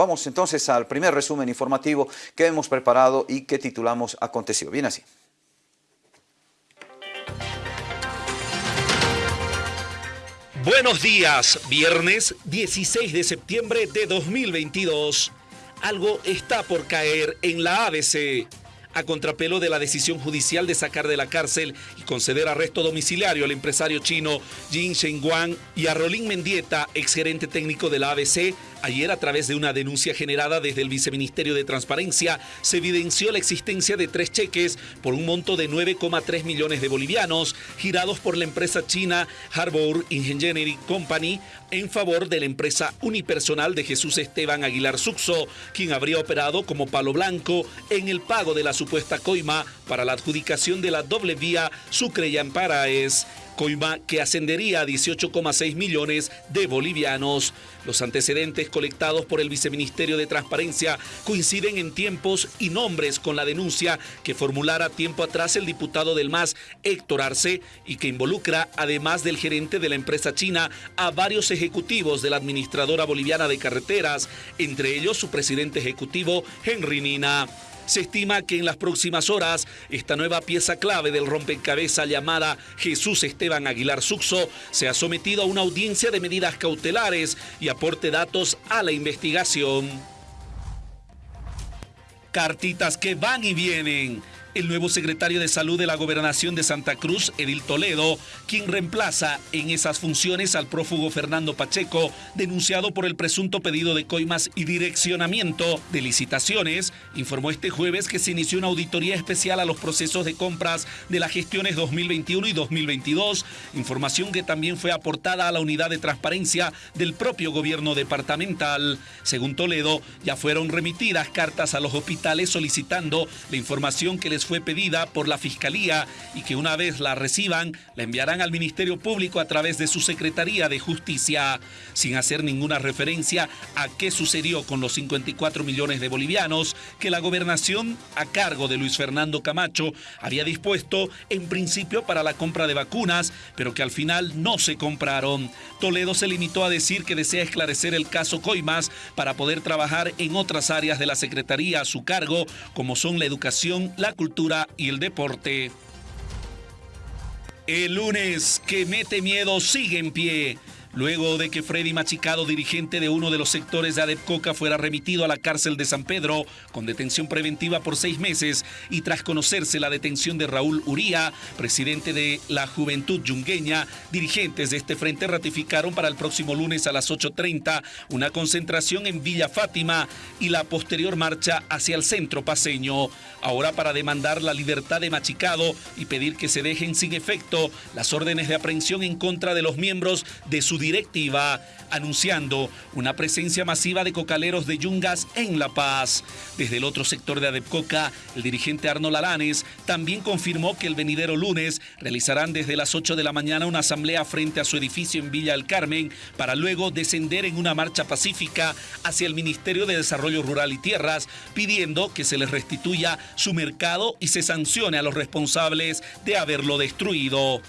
Vamos entonces al primer resumen informativo que hemos preparado y que titulamos Acontecido. Bien así. Buenos días, viernes 16 de septiembre de 2022. Algo está por caer en la ABC a contrapelo de la decisión judicial de sacar de la cárcel y conceder arresto domiciliario al empresario chino Jin Shengguang y a Rolín Mendieta, exgerente técnico de la ABC, Ayer, a través de una denuncia generada desde el Viceministerio de Transparencia, se evidenció la existencia de tres cheques por un monto de 9,3 millones de bolivianos, girados por la empresa china Harbour Engineering Company en favor de la empresa unipersonal de Jesús Esteban Aguilar Suxo, quien habría operado como palo blanco en el pago de la supuesta coima para la adjudicación de la doble vía Sucre-Yamparaes coima que ascendería a 18,6 millones de bolivianos. Los antecedentes colectados por el Viceministerio de Transparencia coinciden en tiempos y nombres con la denuncia que formulara tiempo atrás el diputado del MAS, Héctor Arce, y que involucra, además del gerente de la empresa china, a varios ejecutivos de la administradora boliviana de carreteras, entre ellos su presidente ejecutivo, Henry Nina. Se estima que en las próximas horas esta nueva pieza clave del rompecabezas llamada Jesús Esteban Aguilar Suxo se ha sometido a una audiencia de medidas cautelares y aporte datos a la investigación. Cartitas que van y vienen el nuevo secretario de Salud de la Gobernación de Santa Cruz, Edil Toledo, quien reemplaza en esas funciones al prófugo Fernando Pacheco, denunciado por el presunto pedido de coimas y direccionamiento de licitaciones, informó este jueves que se inició una auditoría especial a los procesos de compras de las gestiones 2021 y 2022, información que también fue aportada a la unidad de transparencia del propio gobierno departamental. Según Toledo, ya fueron remitidas cartas a los hospitales solicitando la información que les fue pedida por la Fiscalía y que una vez la reciban la enviarán al Ministerio Público a través de su Secretaría de Justicia, sin hacer ninguna referencia a qué sucedió con los 54 millones de bolivianos que la gobernación a cargo de Luis Fernando Camacho había dispuesto en principio para la compra de vacunas, pero que al final no se compraron. Toledo se limitó a decir que desea esclarecer el caso Coimas para poder trabajar en otras áreas de la Secretaría a su cargo, como son la educación, la cultura, El lunes que mete miedo sigue en pie. Luego de que Freddy Machicado, dirigente de uno de los sectores de Adepcoca, fuera remitido a la cárcel de San Pedro con detención preventiva por seis meses y tras conocerse la detención de Raúl Uría, presidente de la Juventud Yungueña, dirigentes de este frente ratificaron para el próximo lunes a las 8.30 una concentración en Villa Fátima y la posterior marcha hacia el centro paseño. Ahora para demandar la libertad de Machicado y pedir que se dejen sin efecto las órdenes de aprehensión en contra de los miembros de su directiva anunciando una presencia masiva de cocaleros de Yungas en La Paz. Desde el otro sector de Adepcoca, el dirigente Arnold Alanes también confirmó que el venidero lunes realizarán desde las 8 de la mañana una asamblea frente a su edificio en Villa del Carmen para luego descender en una marcha pacífica hacia el Ministerio de Desarrollo Rural y Tierras, pidiendo que se les restituya su mercado y se sancione a los responsables de haberlo destruido.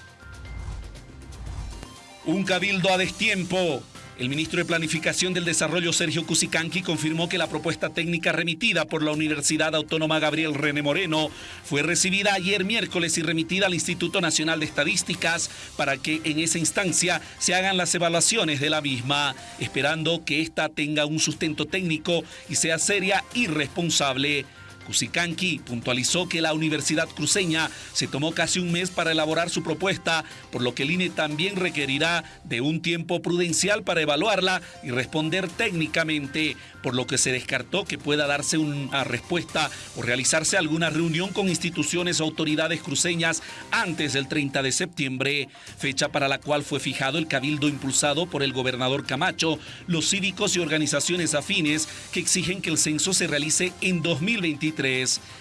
Un cabildo a destiempo. El ministro de Planificación del Desarrollo, Sergio Cusicanqui, confirmó que la propuesta técnica remitida por la Universidad Autónoma Gabriel René Moreno fue recibida ayer miércoles y remitida al Instituto Nacional de Estadísticas para que en esa instancia se hagan las evaluaciones de la misma, esperando que ésta tenga un sustento técnico y sea seria y responsable. Cusicanqui puntualizó que la Universidad Cruceña se tomó casi un mes para elaborar su propuesta, por lo que el INE también requerirá de un tiempo prudencial para evaluarla y responder técnicamente, por lo que se descartó que pueda darse una respuesta o realizarse alguna reunión con instituciones o autoridades cruceñas antes del 30 de septiembre, fecha para la cual fue fijado el cabildo impulsado por el gobernador Camacho, los cívicos y organizaciones afines que exigen que el censo se realice en 2023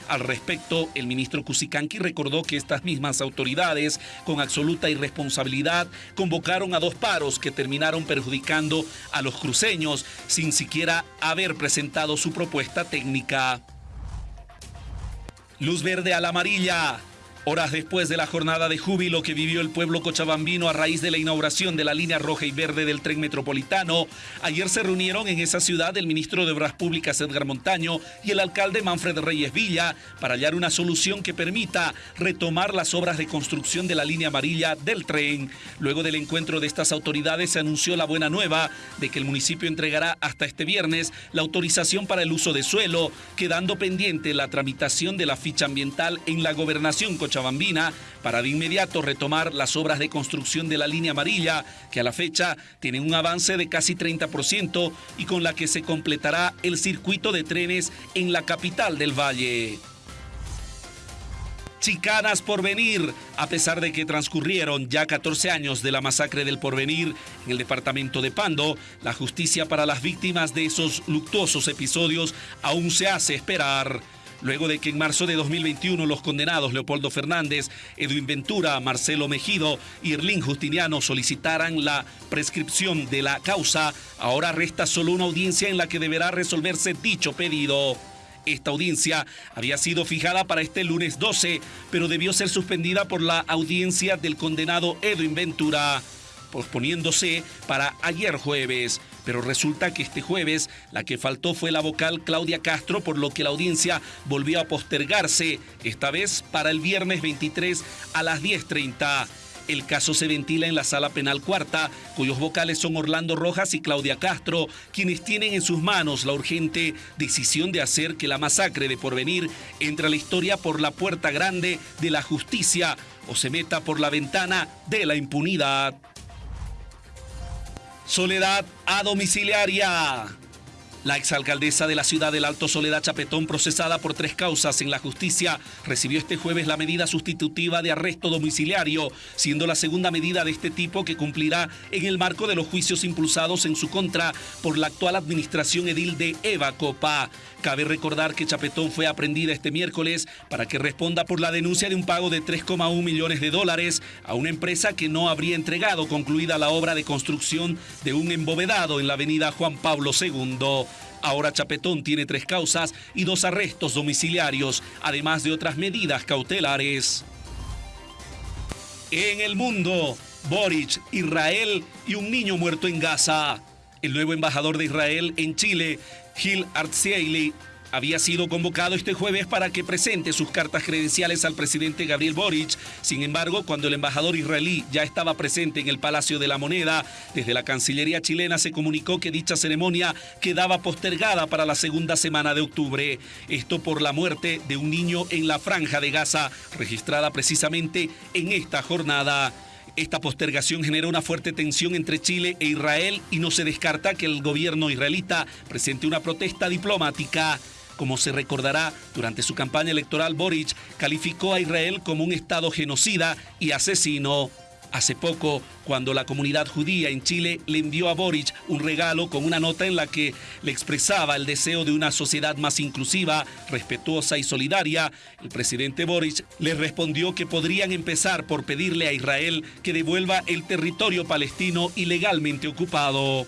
al respecto, el ministro Cusicanqui recordó que estas mismas autoridades, con absoluta irresponsabilidad, convocaron a dos paros que terminaron perjudicando a los cruceños sin siquiera haber presentado su propuesta técnica. Luz verde a la amarilla. Horas después de la jornada de júbilo que vivió el pueblo cochabambino a raíz de la inauguración de la línea roja y verde del tren metropolitano, ayer se reunieron en esa ciudad el ministro de Obras Públicas Edgar Montaño y el alcalde Manfred Reyes Villa para hallar una solución que permita retomar las obras de construcción de la línea amarilla del tren. Luego del encuentro de estas autoridades se anunció la buena nueva de que el municipio entregará hasta este viernes la autorización para el uso de suelo, quedando pendiente la tramitación de la ficha ambiental en la gobernación cochabambina Bambina para de inmediato retomar las obras de construcción de la línea amarilla, que a la fecha tiene un avance de casi 30% y con la que se completará el circuito de trenes en la capital del Valle. Chicanas por venir, a pesar de que transcurrieron ya 14 años de la masacre del porvenir en el departamento de Pando, la justicia para las víctimas de esos luctuosos episodios aún se hace esperar luego de que en marzo de 2021 los condenados Leopoldo Fernández, Edwin Ventura, Marcelo Mejido y Erlín Justiniano solicitaran la prescripción de la causa, ahora resta solo una audiencia en la que deberá resolverse dicho pedido. Esta audiencia había sido fijada para este lunes 12, pero debió ser suspendida por la audiencia del condenado Edwin Ventura posponiéndose para ayer jueves. Pero resulta que este jueves la que faltó fue la vocal Claudia Castro, por lo que la audiencia volvió a postergarse, esta vez para el viernes 23 a las 10.30. El caso se ventila en la sala penal cuarta, cuyos vocales son Orlando Rojas y Claudia Castro, quienes tienen en sus manos la urgente decisión de hacer que la masacre de Porvenir entre a la historia por la puerta grande de la justicia o se meta por la ventana de la impunidad. Soledad a domiciliaria. La exalcaldesa de la ciudad del Alto Soledad Chapetón, procesada por tres causas en la justicia, recibió este jueves la medida sustitutiva de arresto domiciliario, siendo la segunda medida de este tipo que cumplirá en el marco de los juicios impulsados en su contra por la actual administración edil de Eva Copa. Cabe recordar que Chapetón fue aprendida este miércoles para que responda por la denuncia de un pago de 3,1 millones de dólares a una empresa que no habría entregado concluida la obra de construcción de un embovedado en la avenida Juan Pablo II. Ahora Chapetón tiene tres causas y dos arrestos domiciliarios, además de otras medidas cautelares. En el mundo, Boric, Israel y un niño muerto en Gaza. El nuevo embajador de Israel en Chile, Gil Artzieli, había sido convocado este jueves para que presente sus cartas credenciales al presidente Gabriel Boric. Sin embargo, cuando el embajador israelí ya estaba presente en el Palacio de la Moneda, desde la Cancillería chilena se comunicó que dicha ceremonia quedaba postergada para la segunda semana de octubre. Esto por la muerte de un niño en la franja de Gaza, registrada precisamente en esta jornada. Esta postergación genera una fuerte tensión entre Chile e Israel y no se descarta que el gobierno israelita presente una protesta diplomática. Como se recordará, durante su campaña electoral, Boric calificó a Israel como un Estado genocida y asesino. Hace poco, cuando la comunidad judía en Chile le envió a Boric un regalo con una nota en la que le expresaba el deseo de una sociedad más inclusiva, respetuosa y solidaria, el presidente Boric le respondió que podrían empezar por pedirle a Israel que devuelva el territorio palestino ilegalmente ocupado.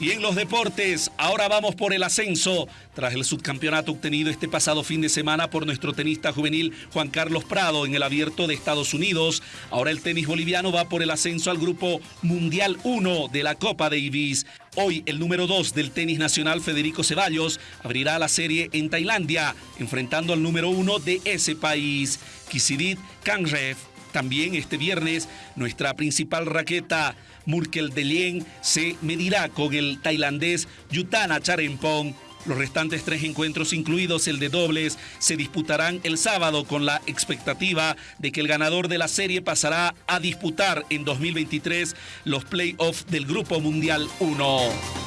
Y en los deportes, ahora vamos por el ascenso. Tras el subcampeonato obtenido este pasado fin de semana por nuestro tenista juvenil Juan Carlos Prado en el abierto de Estados Unidos, ahora el tenis boliviano va por el ascenso al grupo Mundial 1 de la Copa Davis. Hoy el número 2 del tenis nacional Federico Ceballos abrirá la serie en Tailandia, enfrentando al número 1 de ese país, Kisidit Kangrev. También este viernes, nuestra principal raqueta, Murkel Delien, se medirá con el tailandés Yutana Charempong. Los restantes tres encuentros, incluidos el de dobles, se disputarán el sábado con la expectativa de que el ganador de la serie pasará a disputar en 2023 los playoffs del Grupo Mundial 1.